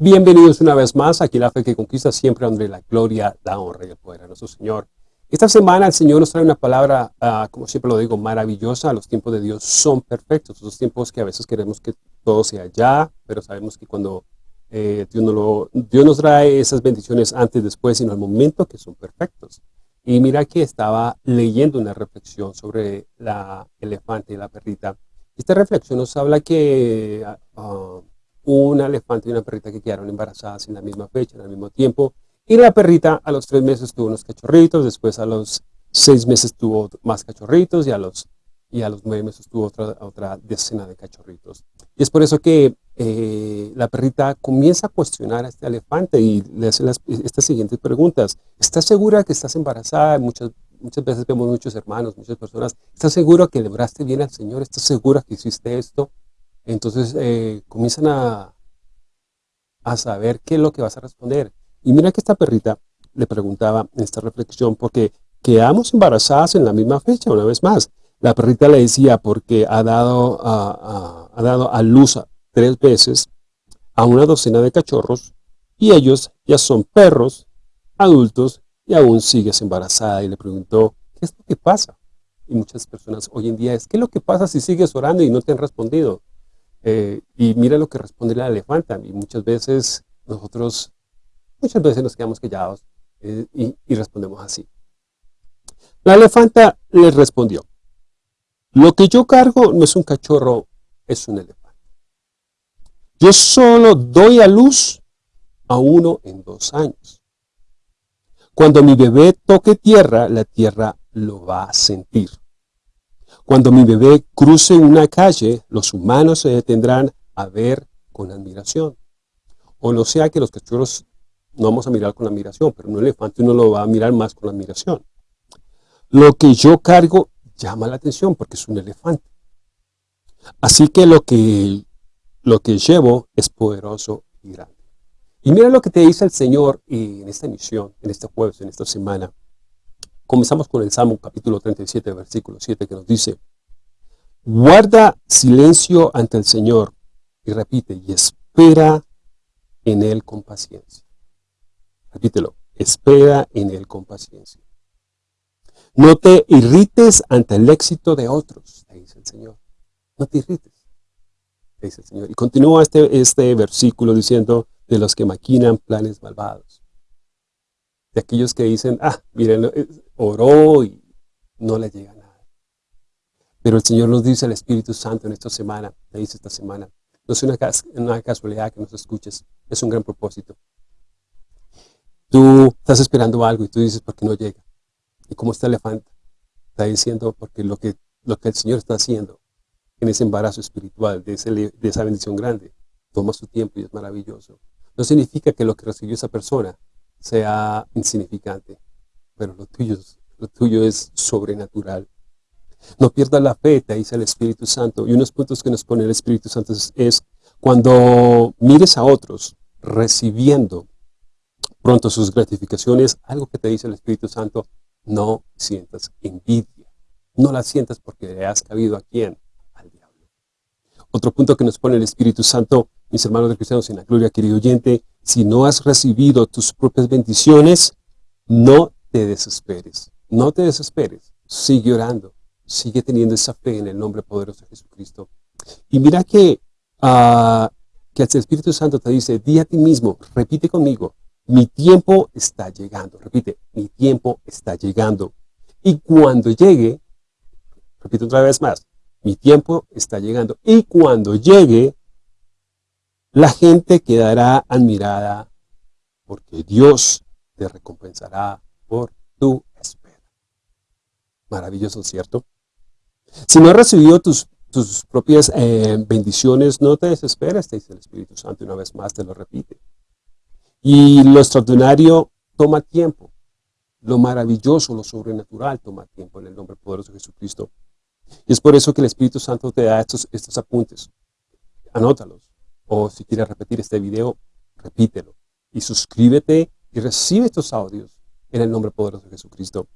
Bienvenidos una vez más aquí La Fe que Conquista, siempre donde la gloria, la honra y el poder a nuestro Señor. Esta semana el Señor nos trae una palabra, uh, como siempre lo digo, maravillosa. Los tiempos de Dios son perfectos. Los tiempos que a veces queremos que todo sea ya, pero sabemos que cuando eh, Dios, no lo, nos trae esas bendiciones antes, después, sino al momento que son perfectos. Y mira que estaba leyendo una reflexión sobre la elefante y la perrita. Esta reflexión nos habla que uh, una elefante y una perrita que quedaron embarazadas en la misma fecha, en el mismo tiempo, y la perrita a los tres meses tuvo unos cachorritos, después a los seis meses tuvo más cachorritos y a los, y a los nueve meses tuvo otra, otra decena de cachorritos. Y es por eso que eh, la perrita comienza a cuestionar a este elefante y le hace las, estas siguientes preguntas. ¿Estás segura que estás embarazada? Muchas, muchas veces vemos muchos hermanos, muchas personas. ¿Estás segura que le bien al Señor? ¿Estás segura que hiciste esto? Entonces eh, comienzan a, a saber qué es lo que vas a responder. Y mira que esta perrita le preguntaba en esta reflexión, porque quedamos embarazadas en la misma fecha, una vez más. La perrita le decía porque ha dado a, ha dado a luz tres veces a una docena de cachorros y ellos ya son perros, adultos y aún sigues embarazada. Y le preguntó, ¿qué es lo que pasa? Y muchas personas hoy en día es, ¿qué es lo que pasa si sigues orando y no te han respondido? Eh, y mira lo que responde la elefanta. Y muchas veces nosotros, muchas veces nos quedamos callados eh, y, y respondemos así. La elefanta le respondió, lo que yo cargo no es un cachorro, es un elefante. Yo solo doy a luz a uno en dos años. Cuando mi bebé toque tierra, la tierra lo va a sentir. Cuando mi bebé cruce una calle, los humanos se detendrán a ver con admiración. O no sea que los cachorros no vamos a mirar con admiración, pero un elefante uno lo va a mirar más con admiración. Lo que yo cargo llama la atención porque es un elefante. Así que lo que, lo que llevo es poderoso y grande. Y mira lo que te dice el Señor en esta misión, en este jueves, en esta semana. Comenzamos con el Salmo capítulo 37, versículo 7, que nos dice, Guarda silencio ante el Señor, y repite, y espera en Él con paciencia. Repítelo, espera en Él con paciencia. No te irrites ante el éxito de otros, dice el Señor. No te irrites, dice el Señor. Y continúa este, este versículo diciendo, de los que maquinan planes malvados de aquellos que dicen, ah, miren, eh, oró y no le llega nada. Pero el Señor nos dice, el Espíritu Santo en esta semana, te dice esta semana, no es una, una casualidad que nos escuches, es un gran propósito. Tú estás esperando algo y tú dices, ¿por qué no llega? Y como este elefante está diciendo, porque lo que, lo que el Señor está haciendo en ese embarazo espiritual, de, de esa bendición grande, toma su tiempo y es maravilloso. No significa que lo que recibió esa persona sea insignificante, pero lo tuyo, lo tuyo es sobrenatural. No pierdas la fe, te dice el Espíritu Santo. Y unos puntos que nos pone el Espíritu Santo es, cuando mires a otros recibiendo pronto sus gratificaciones, algo que te dice el Espíritu Santo, no sientas envidia. No la sientas porque le has cabido a quién? Al diablo. Otro punto que nos pone el Espíritu Santo, mis hermanos de cristianos en la gloria, querido oyente, si no has recibido tus propias bendiciones, no te desesperes. No te desesperes. Sigue orando. Sigue teniendo esa fe en el nombre poderoso de Jesucristo. Y mira que, uh, que el Espíritu Santo te dice, di a ti mismo, repite conmigo, mi tiempo está llegando. Repite, mi tiempo está llegando. Y cuando llegue, repite otra vez más, mi tiempo está llegando. Y cuando llegue, la gente quedará admirada porque Dios te recompensará por tu espera. Maravilloso, ¿cierto? Si no has recibido tus, tus propias eh, bendiciones, no te desesperes, te dice el Espíritu Santo, una vez más te lo repite. Y lo extraordinario toma tiempo. Lo maravilloso, lo sobrenatural toma tiempo en el nombre poderoso de Jesucristo. Y es por eso que el Espíritu Santo te da estos, estos apuntes. Anótalos o si quieres repetir este video, repítelo. Y suscríbete y recibe estos audios en el nombre poderoso de Jesucristo.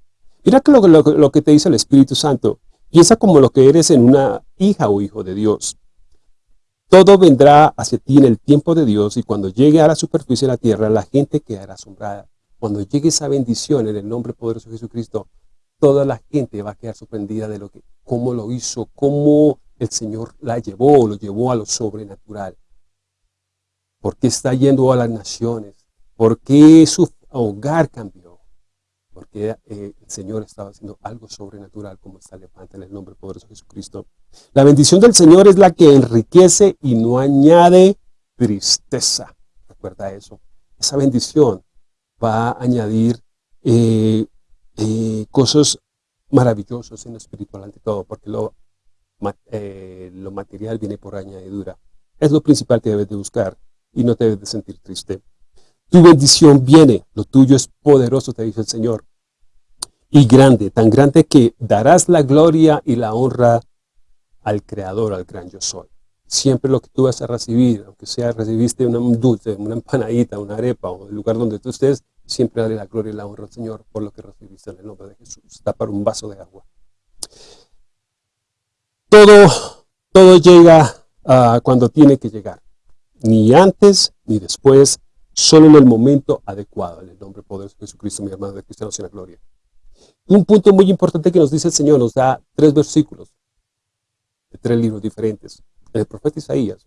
Mira que lo, lo, que te dice el Espíritu Santo. Piensa como lo que eres en una hija o hijo de Dios. Todo vendrá hacia ti en el tiempo de Dios y cuando llegue a la superficie de la tierra, la gente quedará asombrada. Cuando llegue esa bendición en el nombre poderoso de Jesucristo, toda la gente va a quedar sorprendida de lo que, cómo lo hizo, cómo el Señor la llevó, lo llevó a lo sobrenatural. ¿Por qué está yendo a las naciones? ¿Por qué su hogar cambió? Porque eh, el Señor estaba haciendo algo sobrenatural como está levanta en el nombre poderoso de Jesucristo. La bendición del Señor es la que enriquece y no añade tristeza. Recuerda eso. Esa bendición va a añadir eh, eh, cosas maravillosas en lo espiritual ante todo, porque lo, lo material viene por añadidura. Es lo principal que debes de buscar y no te debes de sentir triste. Tu bendición viene, lo tuyo es poderoso, te dice el Señor, y grande, tan grande que darás la gloria y la honra al Creador, al gran yo soy. Siempre lo que tú vas a recibir, aunque sea recibiste un dulce, una empanadita, una arepa, o el lugar donde tú estés, siempre dale la gloria y la honra al Señor por lo que recibiste en el nombre de Jesús. Está para un vaso de agua. Todo, todo llega uh, cuando tiene que llegar. Ni antes ni después, solo en el momento adecuado. En el nombre poderoso de Jesucristo, mi hermano de cristianos en la gloria. Un punto muy importante que nos dice el Señor, nos da tres versículos de tres libros diferentes. El profeta Isaías.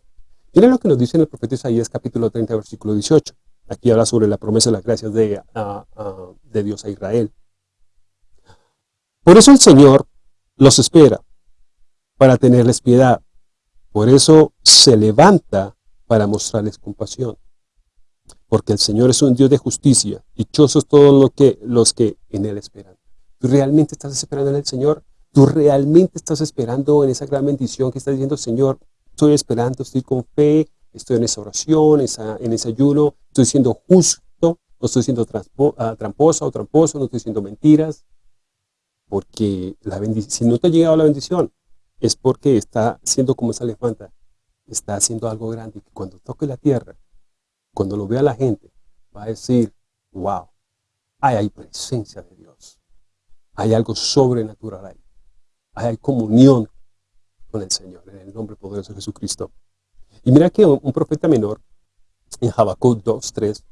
Miren lo que nos dice en el profeta Isaías capítulo 30, versículo 18. Aquí habla sobre la promesa de las gracias de, de Dios a Israel. Por eso el Señor los espera para tenerles piedad. Por eso se levanta para mostrarles compasión. Porque el Señor es un Dios de justicia. Dichosos todos los que, los que en Él esperan. ¿Tú realmente estás esperando en el Señor? ¿Tú realmente estás esperando en esa gran bendición que estás diciendo, Señor, estoy esperando, estoy con fe, estoy en esa oración, en ese ayuno, estoy siendo justo, no estoy siendo ah, tramposa o tramposo, no estoy siendo mentiras? Porque la si no te ha llegado la bendición, es porque está siendo como esa elefanta, está haciendo algo grande, que cuando toque la tierra, cuando lo vea la gente, va a decir, wow, ahí hay presencia de Dios, hay algo sobrenatural ahí, hay comunión con el Señor, en el nombre poderoso de Jesucristo. Y mira que un, profeta menor, en Habacuc 2.3,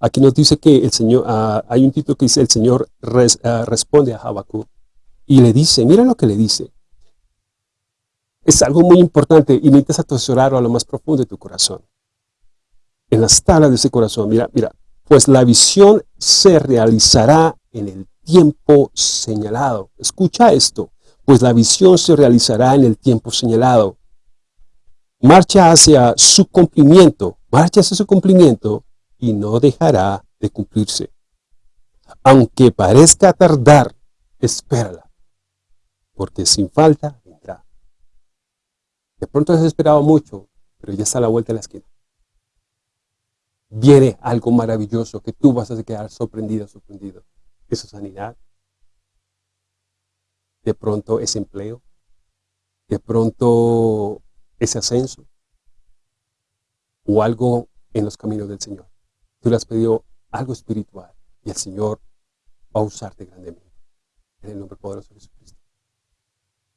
aquí nos dice que el Señor, ah, hay un título que dice, el Señor ah, responde a Habacuc, y le dice, mira lo que le dice, es algo muy importante y necesitas atesorarlo a lo más profundo de tu corazón. En las tablas de ese corazón, mira, mira, pues la visión se realizará en el tiempo señalado. Escucha esto, pues la visión se realizará en el tiempo señalado. Marcha hacia su cumplimiento, marcha hacia su cumplimiento y no dejará de cumplirse. Aunque parezca tardar, espérala, porque sin falta de pronto has esperado mucho, pero ya está a la vuelta de la esquina. Viene algo maravilloso que tú vas a quedar sorprendido, sorprendido. Esa sanidad. De pronto ese empleo. De pronto ese ascenso. O algo en los caminos del Señor. Tú le has pedido algo espiritual y el Señor va a usarte grandemente. En el nombre poderoso de Jesucristo.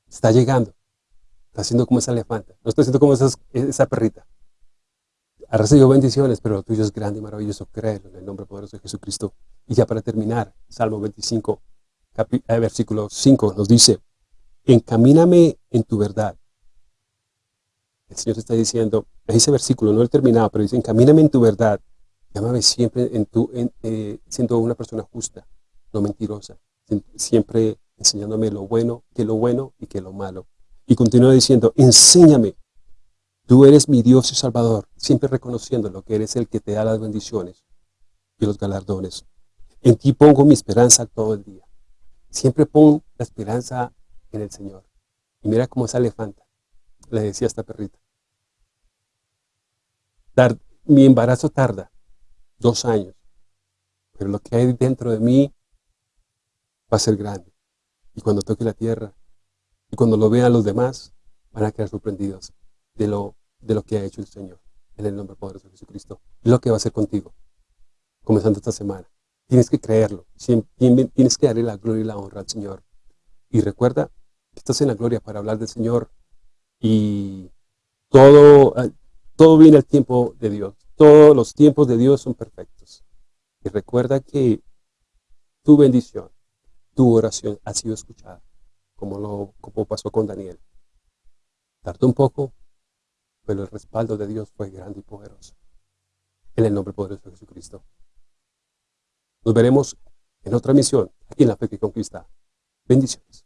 Está llegando. Está haciendo como esa elefanta. No está haciendo como esa perrita. Ha recibido bendiciones, pero lo tuyo es grande y maravilloso. Créelo en el nombre poderoso de Jesucristo. Y ya para terminar, Salmo 25, eh, versículo 5 nos dice, encamíname en tu verdad. El Señor está diciendo, ese versículo no he terminado, pero dice, encamíname en tu verdad. Llámame siempre en tu, eh, siendo una persona justa, no mentirosa. Siempre enseñándome lo bueno, que lo bueno y que lo malo. Y continúa diciendo, enséñame, tú eres mi Dios y Salvador, siempre reconociendo lo que eres el que te da las bendiciones y los galardones. En ti pongo mi esperanza todo el día. Siempre pongo la esperanza en el Señor. Y mira cómo esa elefanta, le decía esta perrita. mi embarazo tarda dos años, pero lo que hay dentro de mí va a ser grande. Y cuando toque la tierra, y cuando lo vean los demás, van a quedar sorprendidos de lo, de lo que ha hecho el Señor. En el nombre poderoso de Jesucristo. Lo que va a hacer contigo. Comenzando esta semana. Tienes que creerlo. Tienes que darle la gloria y la honra al Señor. Y recuerda que estás en la gloria para hablar del Señor. Y todo, Todo viene al tiempo de Dios. Todos los tiempos de Dios son perfectos. Y recuerda que tu bendición, tu oración ha sido escuchada, como, lo, pasó con Daniel. Tardó un poco, pero el respaldo de Dios fue grande y poderoso. En el nombre poderoso de Jesucristo. Nos veremos en otra misión, aquí en la fe que conquista. Bendiciones.